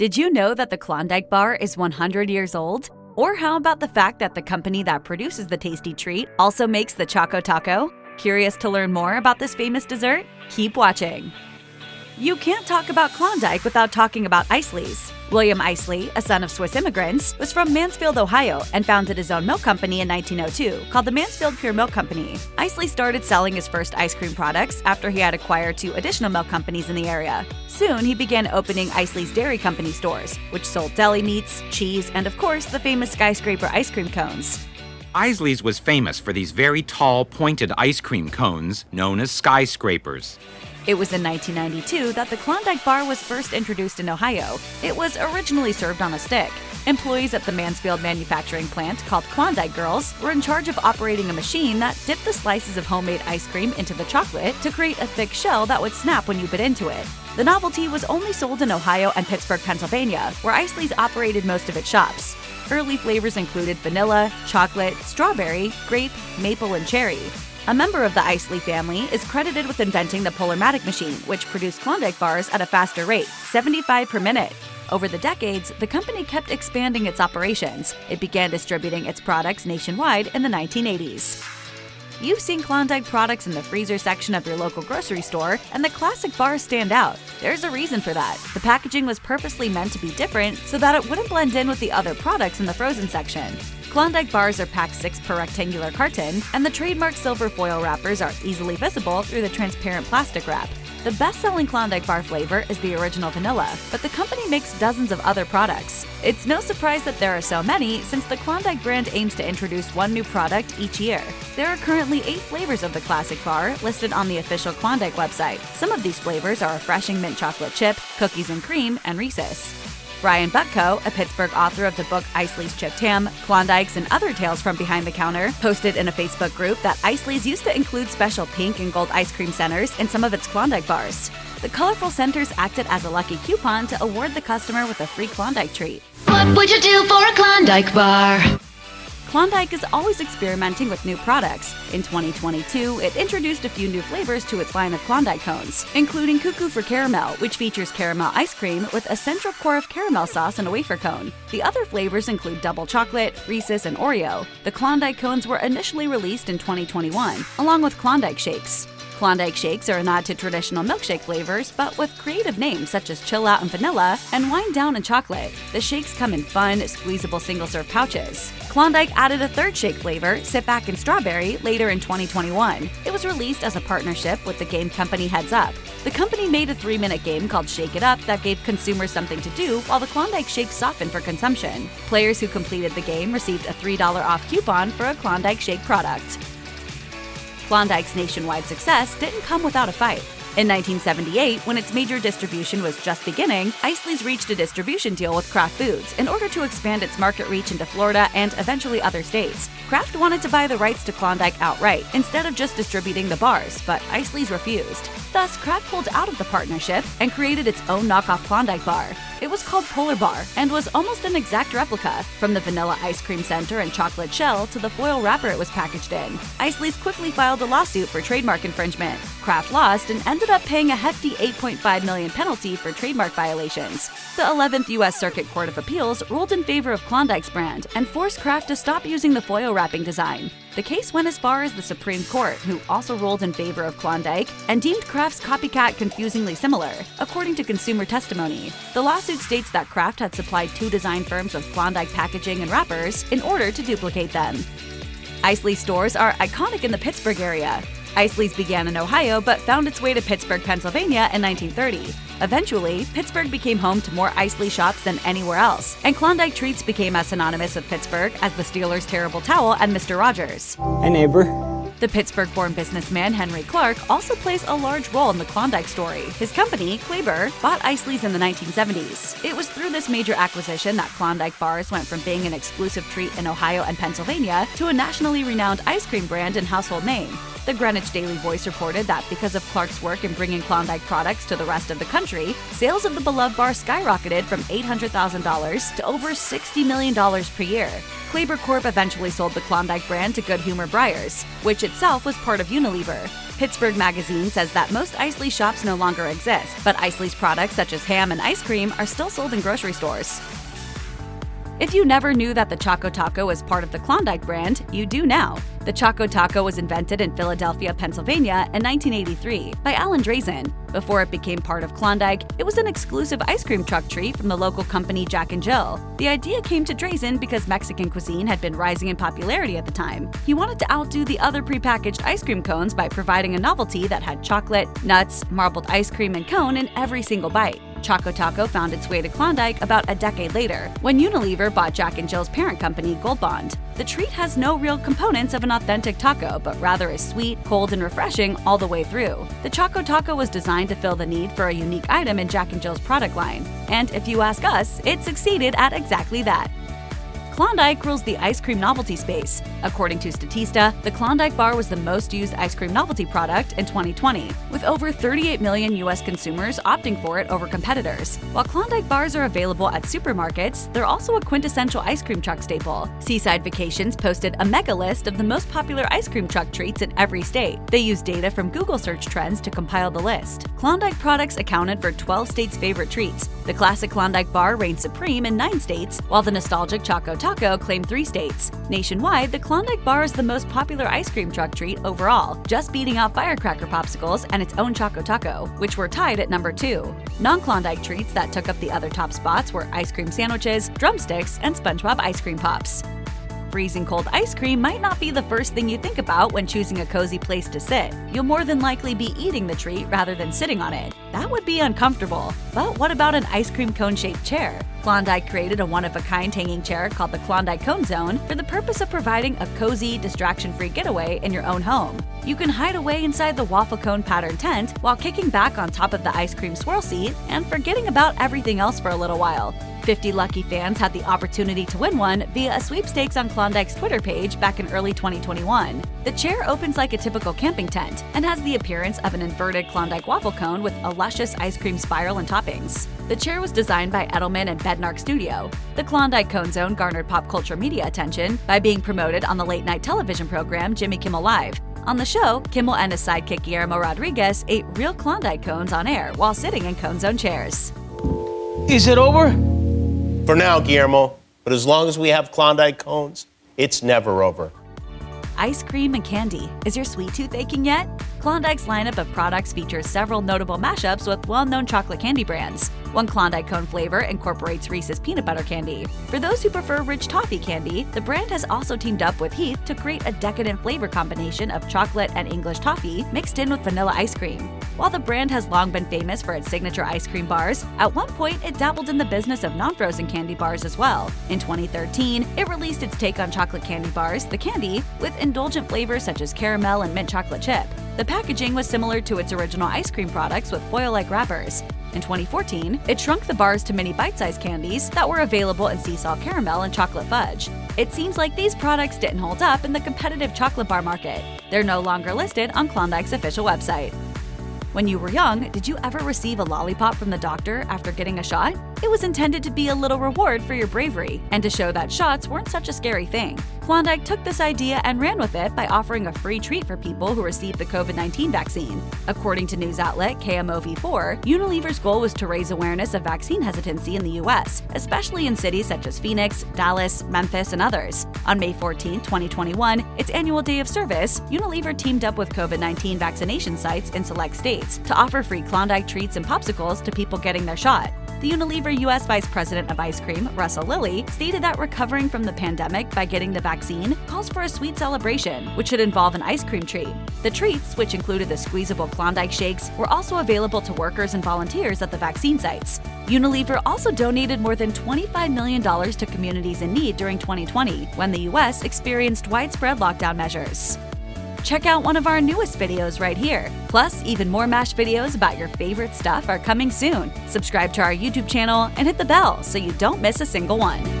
Did you know that the Klondike bar is 100 years old? Or how about the fact that the company that produces the tasty treat also makes the Choco Taco? Curious to learn more about this famous dessert? Keep watching. You can't talk about Klondike without talking about Isaly's. William Isaly, a son of Swiss immigrants, was from Mansfield, Ohio, and founded his own milk company in 1902 called the Mansfield Pure Milk Company. Isaly started selling his first ice cream products after he had acquired two additional milk companies in the area. Soon, he began opening Isaly's Dairy Company stores, which sold deli meats, cheese, and of course, the famous skyscraper ice cream cones. Isaly's was famous for these very tall, pointed ice cream cones known as skyscrapers. It was in 1992 that the Klondike bar was first introduced in Ohio. It was originally served on a stick. Employees at the Mansfield manufacturing plant, called Klondike Girls, were in charge of operating a machine that dipped the slices of homemade ice cream into the chocolate to create a thick shell that would snap when you bit into it. The novelty was only sold in Ohio and Pittsburgh, Pennsylvania, where Isaly's operated most of its shops. Early flavors included vanilla, chocolate, strawberry, grape, maple, and cherry. A member of the Isaly family is credited with inventing the Polarmatic machine, which produced Klondike bars at a faster rate, 75 per minute. Over the decades, the company kept expanding its operations. It began distributing its products nationwide in the 1980s. You've seen Klondike products in the freezer section of your local grocery store, and the classic bars stand out. There's a reason for that. The packaging was purposely meant to be different so that it wouldn't blend in with the other products in the frozen section. Klondike bars are packed 6 per rectangular carton, and the trademark silver foil wrappers are easily visible through the transparent plastic wrap. The best selling Klondike bar flavor is the original vanilla, but the company makes dozens of other products. It's no surprise that there are so many, since the Klondike brand aims to introduce one new product each year. There are currently eight flavors of the classic bar listed on the official Klondike website. Some of these flavors are refreshing mint chocolate chip, cookies and cream, and Reese's. Brian Butko, a Pittsburgh author of the book Isaly's Chipped Ham, Klondikes, and Other Tales from Behind the Counter, posted in a Facebook group that Isaly's used to include special pink and gold ice cream centers in some of its Klondike bars. The colorful centers acted as a lucky coupon to award the customer with a free Klondike treat. What would you do for a Klondike bar? Klondike is always experimenting with new products. In 2022, it introduced a few new flavors to its line of Klondike cones, including Cuckoo for Caramel, which features caramel ice cream with a central core of caramel sauce in a wafer cone. The other flavors include double chocolate, Reese's, and Oreo. The Klondike cones were initially released in 2021, along with Klondike shakes. Klondike shakes are a nod to traditional milkshake flavors, but with creative names such as Chill Out and Vanilla and Wind Down and Chocolate. The shakes come in fun, squeezable single serve pouches. Klondike added a third shake flavor, Sit Back and Strawberry, later in 2021. It was released as a partnership with the game company Heads Up. The company made a three minute game called Shake It Up that gave consumers something to do while the Klondike shakes softened for consumption. Players who completed the game received a $3 off coupon for a Klondike shake product. Klondike's nationwide success didn't come without a fight. In 1978, when its major distribution was just beginning, Isaly's reached a distribution deal with Kraft Foods in order to expand its market reach into Florida and eventually other states. Kraft wanted to buy the rights to Klondike outright instead of just distributing the bars, but Isaly's refused. Thus, Kraft pulled out of the partnership and created its own knockoff Klondike bar. It was called Polar Bar and was almost an exact replica, from the vanilla ice cream center and chocolate shell to the foil wrapper it was packaged in. Isaly's quickly filed a lawsuit for trademark infringement. Kraft lost and ended up paying a hefty 8.5 million penalty for trademark violations. The 11th U.S. Circuit Court of Appeals ruled in favor of Klondike's brand and forced Kraft to stop using the foil wrapping design. The case went as far as the Supreme Court, who also ruled in favor of Klondike and deemed Kraft's copycat confusingly similar, according to consumer testimony. The lawsuit states that Kraft had supplied two design firms with Klondike packaging and wrappers in order to duplicate them. Isaly stores are iconic in the Pittsburgh area. Isaly's began in Ohio but found its way to Pittsburgh, Pennsylvania in 1930. Eventually, Pittsburgh became home to more Isaly shops than anywhere else, and Klondike treats became as synonymous with Pittsburgh as the Steelers' terrible towel and Mr. Rogers. Hi, neighbor. The Pittsburgh born businessman Henry Clark also plays a large role in the Klondike story. His company, Clabir, bought Isaly's in the 1970s. It was through this major acquisition that Klondike bars went from being an exclusive treat in Ohio and Pennsylvania to a nationally renowned ice cream brand and household name. The Greenwich Daily Voice reported that because of Clark's work in bringing Klondike products to the rest of the country, sales of the beloved bar skyrocketed from $800,000 to over $60 million per year. Clabir Corp eventually sold the Klondike brand to Good Humor Breyers, which itself was part of Unilever. Pittsburgh Magazine says that most Isaly shops no longer exist, but Isaly's products such as ham and ice cream are still sold in grocery stores. If you never knew that the Choco Taco was part of the Klondike brand, you do now. The Choco Taco was invented in Philadelphia, Pennsylvania in 1983 by Alan Drazen. Before it became part of Klondike, it was an exclusive ice cream truck treat from the local company Jack and Jill. The idea came to Drazen because Mexican cuisine had been rising in popularity at the time. He wanted to outdo the other prepackaged ice cream cones by providing a novelty that had chocolate, nuts, marbled ice cream, and cone in every single bite. Choco Taco found its way to Klondike about a decade later, when Unilever bought Jack and Jill's parent company, Gold Bond. The treat has no real components of an authentic taco, but rather is sweet, cold, and refreshing all the way through. The Choco Taco was designed to fill the need for a unique item in Jack and Jill's product line. And if you ask us, it succeeded at exactly that. Klondike rules the ice cream novelty space. According to Statista, the Klondike bar was the most used ice cream novelty product in 2020, with over 38 million U.S. consumers opting for it over competitors. While Klondike bars are available at supermarkets, they're also a quintessential ice cream truck staple. Seaside Vacations posted a mega list of the most popular ice cream truck treats in every state. They used data from Google search trends to compile the list. Klondike products accounted for 12 states' favorite treats. The classic Klondike bar reigned supreme in 9 states, while the nostalgic Choco Taco Taco claimed three states. Nationwide, the Klondike bar is the most popular ice cream truck treat overall, just beating out firecracker popsicles and its own Choco Taco, which were tied at number two. Non Klondike treats that took up the other top spots were ice cream sandwiches, drumsticks, and SpongeBob ice cream pops. Freezing cold ice cream might not be the first thing you think about when choosing a cozy place to sit. You'll more than likely be eating the treat rather than sitting on it. That would be uncomfortable. But what about an ice cream cone shaped chair? Klondike created a one of a kind hanging chair called the Klondike Cone Zone for the purpose of providing a cozy, distraction free getaway in your own home. You can hide away inside the waffle cone pattern tent while kicking back on top of the ice cream swirl seat and forgetting about everything else for a little while. 50 lucky fans had the opportunity to win one via a sweepstakes on Klondike's Twitter page back in early 2021. The chair opens like a typical camping tent and has the appearance of an inverted Klondike waffle cone with a luscious ice cream spiral and toppings. The chair was designed by Edelman and Bednark Studio. The Klondike Cone Zone garnered pop culture media attention by being promoted on the late night television program Jimmy Kimmel Live. On the show, Kimmel and his sidekick Guillermo Rodriguez ate real Klondike cones on air while sitting in Cone Zone chairs. Is it over? For now, Guillermo. But as long as we have Klondike cones, it's never over. Ice cream and candy. Is your sweet tooth aching yet? Klondike's lineup of products features several notable mashups with well known chocolate candy brands. One Klondike cone flavor incorporates Reese's peanut butter candy. For those who prefer rich toffee candy, the brand has also teamed up with Heath to create a decadent flavor combination of chocolate and English toffee mixed in with vanilla ice cream. While the brand has long been famous for its signature ice cream bars, at one point it dabbled in the business of non frozen candy bars as well. In 2013, it released its take on chocolate candy bars, the Candy, with indulgent flavors such as caramel and mint chocolate chip. The packaging was similar to its original ice cream products with foil like wrappers. In 2014, it shrunk the bars to mini bite sized candies that were available in sea salt caramel and chocolate fudge. It seems like these products didn't hold up in the competitive chocolate bar market. They're no longer listed on Klondike's official website. When you were young, did you ever receive a lollipop from the doctor after getting a shot? It was intended to be a little reward for your bravery and to show that shots weren't such a scary thing. Klondike took this idea and ran with it by offering a free treat for people who received the COVID 19 vaccine. According to news outlet KMOV4, Unilever's goal was to raise awareness of vaccine hesitancy in the U.S., especially in cities such as Phoenix, Dallas, Memphis, and others. On May 14, 2021, its annual day of service, Unilever teamed up with COVID 19 vaccination sites in select states to offer free Klondike treats and popsicles to people getting their shot. The Unilever U.S. Vice President of Ice Cream, Russell Lilly, stated that recovering from the pandemic by getting the vaccine calls for a sweet celebration, which should involve an ice cream treat. The treats, which included the squeezable Klondike shakes, were also available to workers and volunteers at the vaccine sites. Unilever also donated more than $25 million to communities in need during 2020, when the U.S. experienced widespread lockdown measures check out one of our newest videos right here. Plus, even more MASH videos about your favorite stuff are coming soon. Subscribe to our YouTube channel and hit the bell so you don't miss a single one.